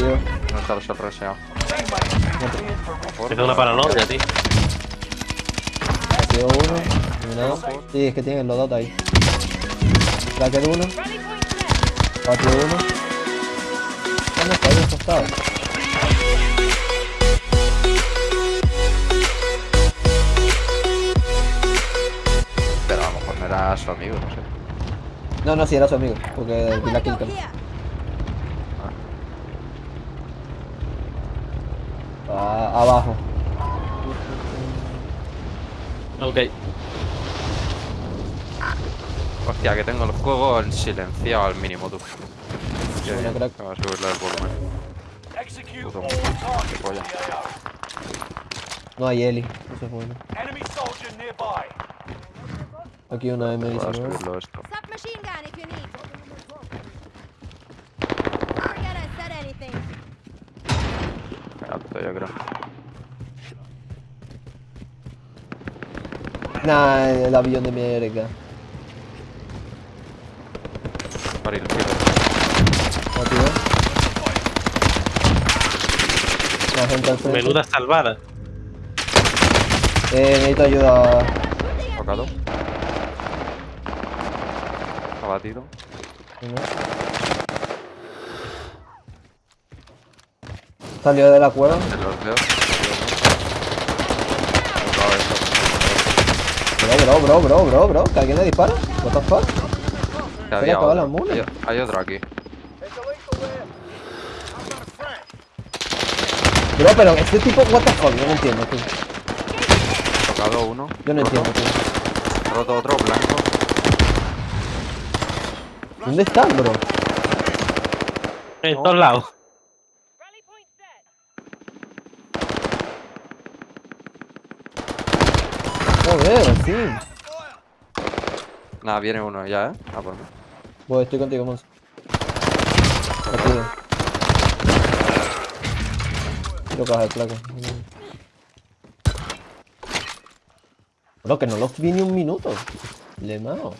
tío. No está el reseado. Tengo una paranoia, tío. Batido uno. Eliminado. Sí, es que tienen los dos ahí. Cracker uno. Batido uno. ¿Dónde está? Ahí costado. Pero a lo mejor no era su amigo, no sé. No, no, sí, era su amigo. Porque vi la kill cam. Ah, abajo. Ok. Hostia, que tengo el juego en silenciado al mínimo, tú. Bien. crack. Voy a subirle el volumen. Puto qué polla. No hay Eli. Eso es bueno. Aquí una Voy a M19. Alto, yo creo. Nah, el avión de mierda. Baril, tiro. Batido. La gente al frente. Menuda salvada. Eh, necesito ayuda. Tocado. Abatido. Salió de la cueva. Tocado esto. Bro, bro, bro, bro, bro, bro. ¿Que alguien le dispara? What the fuck? Había la mula. Hay, hay otro aquí. Bro, pero este tipo, what the fuck, yo no entiendo, tío. Tocado uno. Yo no roto. entiendo, tío. Roto otro, blanco. ¿Dónde están, bro? En todos lados. Joder, sí. Nada, viene uno ya, ¿eh? Ah, por mí. Voy, estoy contigo, Monzo. Contigo. Quiero coger placa. Bro, que no los vi ni un minuto. Le mao.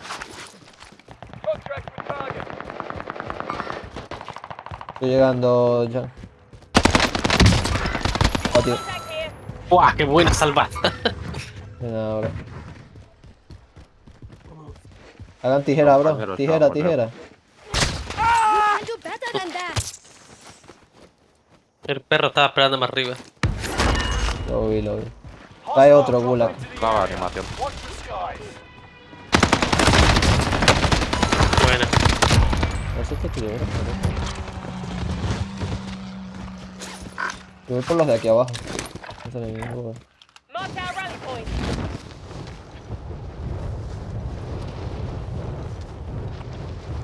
Estoy llegando ya. Oh, tío. ¡Buah! ¡Qué buena salvada! Ahora. Hagan tijera, bro. Tijera, tijera. El perro estaba esperando más arriba. Lo vi, lo vi. Hay otro gulag. area. animación. Watch the skies. Buena. No sé qué tío, bro. Yo voy por los de aquí abajo. No sé ni point.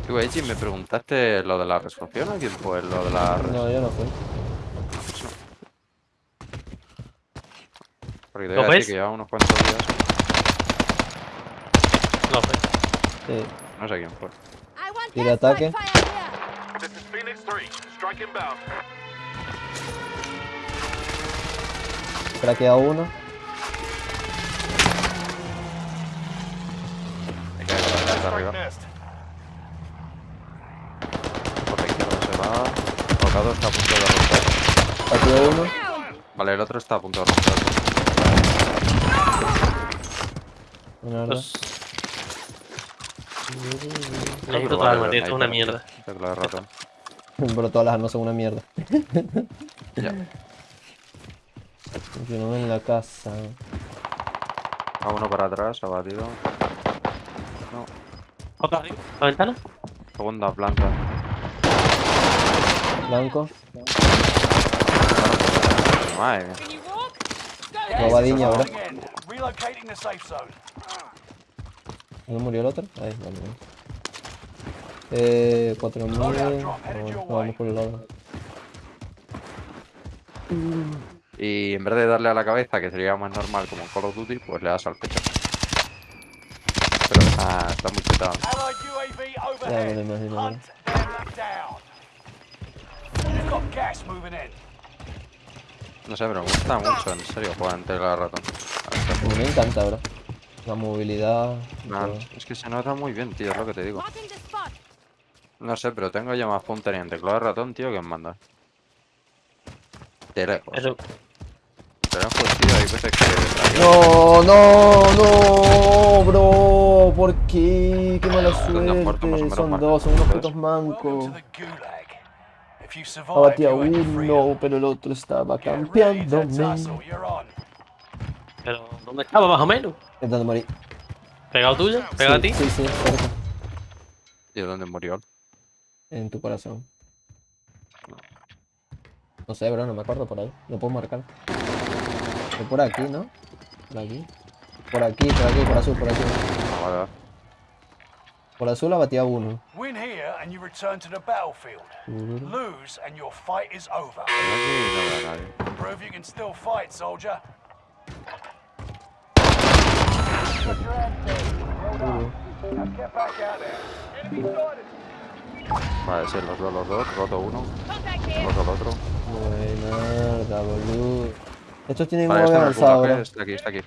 Tú, Eiji, me preguntaste lo de la resolución o quién fue lo de la No, yo no fui. Porque te ¿Lo voy a decir ves? que lleva unos cuantos días. No, pues. Sí. No sé quién fue. I want Tira airstrike ataque. fire here. Arriba. Por la izquierda se va. Tocado está a punto de romper. Batido uno. Vale, el otro está a punto de romper. Una verdad. Pues... Creo Necesito que toda vale la el manera, es una mierda. Pero todas las armas son una mierda. Ya. Continuamos en la casa. Va uno para atrás, abatido. ¿Otra arriba? ¿La ventana? segunda planta. Blanco. Madre mía. Safe zone. ¿No murió el otro? Ahí, vale, vale. Eh, 4000. Vamos, vamos por el lado. Y en vez de darle a la cabeza, que sería más normal como en Call of Duty, pues le das al pecho. Ya lo. No sé, pero me gusta mucho, en serio, jugar en tecla de ratón. Me encanta, bro. La movilidad. Man, es que se nota muy bien, tío, es lo que te digo. No sé, pero tengo ya más puntería en teclado de ratón, tío, que en manda. De lejos. Eso. Hay veces que... No, no, no, bro. ¿Por qué? Qué mala ¿Dónde has muerto, más o suerte. Son dos, son unos putos mancos. Abatía uno, pero el otro estaba on. Pero, ¿dónde estaba más o menos? Intentando morir. ¿Pegado tuyo? ¿Pegado sí, a ti? Sí, sí, cerca. ¿Y dónde murió? En tu corazón. No sé, bro, no me acuerdo por ahí. Lo puedo marcar. Fue por aquí, ¿no? Por aquí. Por aquí, por aquí, por azul, por azul. Ah, vale. Por azul abatía uno. Win here and you return to the battlefield. Lose and your fight is over. Por aquí no veo a nadie. Prove you can still fight, soldier. Vale, sí, los veo los dos. Roto uno, roto el otro. Buena, boludo. Estos tienen Vale, un este avanzado, bro. está aquí, está aquí. Sí,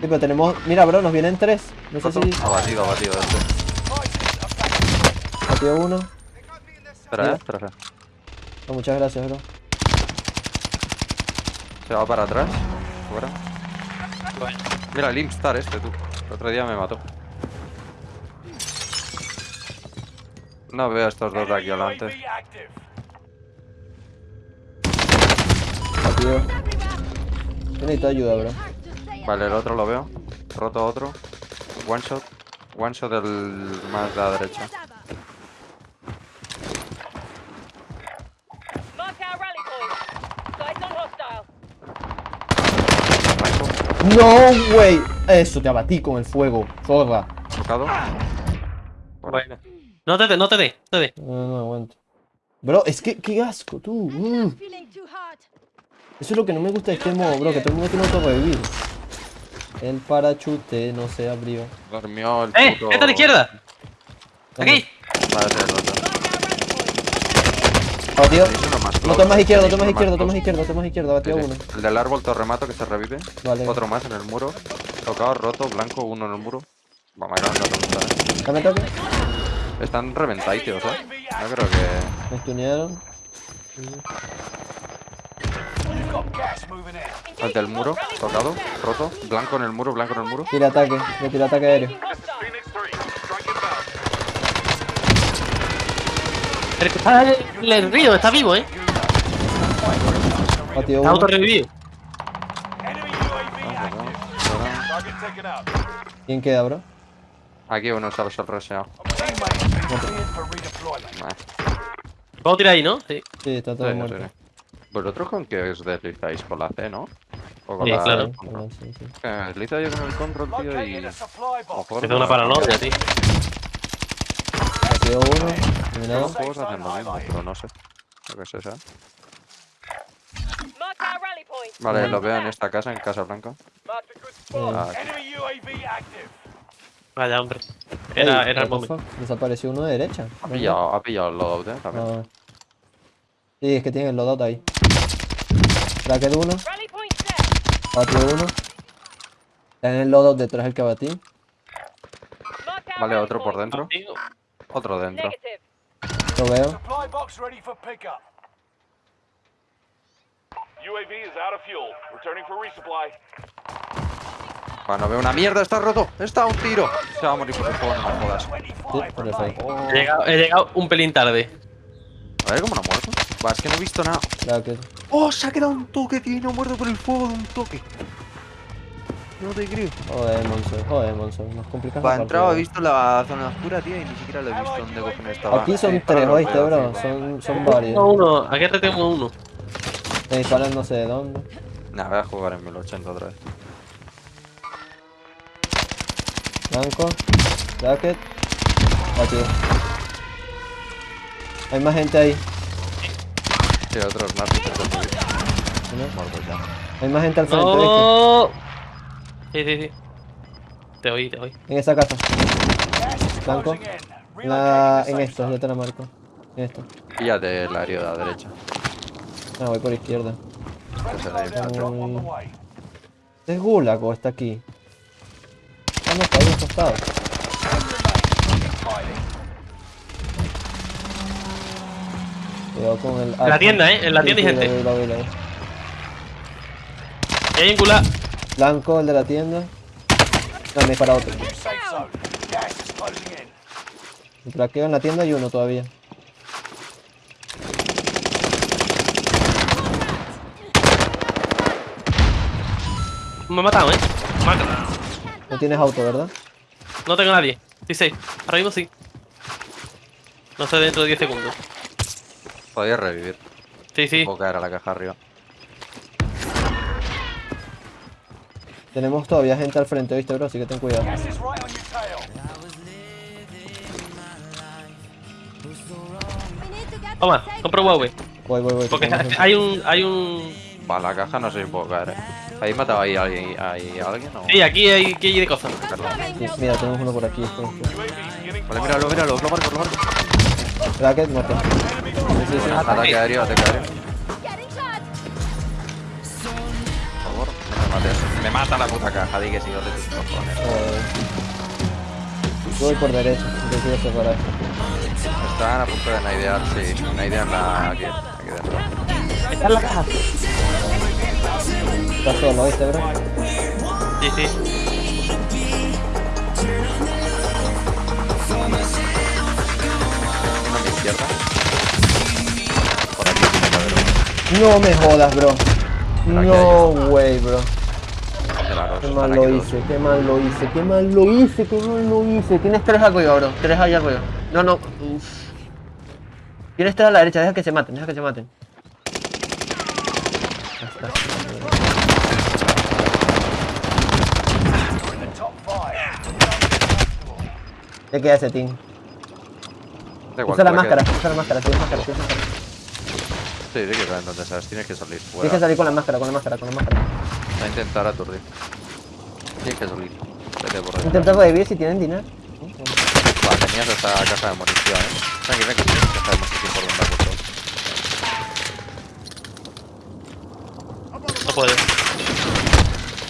pero tenemos... Mira, bro, nos vienen tres. No sé si... Abatido, abatido este. Batió uno. Espera, eh, espera, espera. Oh, muchas gracias, bro. Se va para atrás. Fuera. Bueno. Mira, el Imstar este, tú. El otro día me mató. No veo a estos dos de aquí adelante. Batido. Yo necesito ayuda, bro. Vale, el otro lo veo. Roto otro. One shot. One shot del más de la derecha. No, güey. Eso, te abatí con el fuego. Zorra. Tocado. Bueno. No te dé, no te dé, no te dé. No, no aguanto. Bro, es que, qué asco, tú. Mm. Eso es lo que no me gusta de este modo, bro, que todo el mundo tiene autorrevivir. El parachute no se abrió. Dormió el ¡Eh! ¡Esta a la izquierda! ¿Dónde? ¡Aquí! Vale, uno más No tomas izquierdo, tenéis tomas más tomas close. izquierdo, tomas izquierdo, abatido Sí, uno. El del árbol te remato que se revive. Vale. Otro más en el muro. Tocado, roto, blanco, uno en el muro. Vamos a ir a la Dame toque. Están reventaditos, eh. No creo que. Me stunearon. El del muro, tocado, roto. Blanco en el muro, blanco en el muro. Tira ataque, le tira ataque aéreo. Pero está el, el río, está vivo, eh. Batido Está autorrevivido. Enemy UAV active. Target taken out. ¿Quién queda, bro? Aquí uno cleared for redeployment. Nah, Puedo tirar ahí, ¿no? Sí. Sí, está todo sí, muerto. ¿Vosotros con qué os deslizáis? ¿Con la C, no? ¿O con Sí, la claro. Control? sí, sí. Que me deslizo yo con el control, tío, y. Located a supply a lo box. mejor Me da una paranoia, tío. Batido uno. Eliminado. Los juegos hacen lo mismo, pero no sé. Lo que rally point. Vale, lo veo en esta casa, en Casa Blanca. Eh, Ah. Vaya, hombre. Era, ey, era el momento. Desapareció uno de derecha. ha pillado, ha pillado el loadout, eh, también. Ah. Sí, es que tiene el loadout ahí. Uno. Rally point set. Batido uno. Está en el loadout detrás del que our Vale, otro por dentro. Otro dentro. Lo veo. Supply box ready for pickup. UAV is out of fuel. Returning for resupply. Bueno, veo una mierda, está roto. Está un tiro. Se va a morir por el fuego, no me jodas. 25 Sí, por el remain. fuego. Oh. He llegado, he llegado un pelín tarde. A ver cómo no ha muerto. Va, es que no he visto nada. ¡Oh! Se ha quedado un toque, tío. y No muerto por el fuego de un toque. No te creo. Joder, Monzo. Joder, Monzo. Nos complicamos. La entrado, he visto la zona oscura, tío, y ni siquiera lo he visto dónde cojones estaba. Aquí son tres, ¿oíste, bro? sí. Son, son varios. uno. Aquí tengo uno. Me disparan no sé de dónde. Nah, voy a jugar en 1080 otra vez. Blanco. Bracket. Batido. Hay más gente ahí. Sí, otros más intentan subir. ¿no? Muertos ya. Hay más gente al frente. No. Sí, sí, sí. Te oí, te oí. En esa casa. Blanco. la... En the esto, ya te la marco. En esto. Píllate el área de la derecha. Ah, voy por izquierda. way. ¿Es Gulag o está aquí? Ah, no, está ahí acostado. Cuidado con el. En la tienda, ¿eh? En la tienda hay gente. Y hay un gulag. Blanco, el de la tienda. No, me para otro. El traqueo en la tienda y uno todavía. Me ha matado, ¿eh? Me ha- No tienes auto, ¿verdad? No tengo nadie. Sí, sí. Ahora mismo sí. No sé dentro de 10 segundos. Podía revivir. Sí, sí. Puedo caer a la caja arriba. Tenemos todavía gente al frente, ¿viste, bro? Así que ten cuidado. Toma, compro Huawei. Voy, voy, voy. que Porque hay un. Hay un. Para la caja no sé si puedo caer, eh. ¿Ahí mataba ahí a alguien, ahí a alguien o...? Sí, aquí hay, aquí hay de cosas. Sí, mira, tenemos uno por aquí. espera, beginning Vale, míralo, míralo, lo marco, lo marco. Bracket, muerto. Sí, sí, sí. Ataque aéreo, ataque aéreo. Por favor, no me mates. Me mata la puta caja, di que sí, de tus cojones. Joder. Yo voy por derecha, yo quiero separar. Están a punto de naidear, sí. Naidean la... aquí, aquí dentro. Está en la caja. Estás solo, ¿viste, bro? Sí, sí. Izquierda. Por aquí tiene que haber uno. No me jodas, bro. No, way, bro. Qué mal lo hice, qué mal lo hice, qué mal lo hice, qué mal lo hice. Tienes tres arriba, bro. Tres allá arriba. No, no. Uf. Tienes tres a la derecha, deja que se maten, deja que se maten. Ya queda ese team. Da igual, Usa la máscara, usa la máscara, tienes máscara, tienes máscara. Sí, sí que saben dónde estás. Tienes que salir Tienes que fuera. salir con la máscara, con la máscara, con la máscara. Va a intentar aturdir. Tienes que salir. Vete por ahí. Intenta revivir si tienen dinero. Va, tenías esta caja de munición, eh. Tranqui, tranqui, tienes caja de munición por donde ha puesto. No puedo.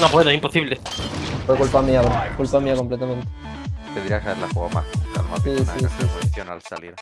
No puedo, es imposible. Fue culpa mía, bro. Culpa mía completamente. Tendrías que haberla jugado más calma, sí, sí, sí, se sí. al salir.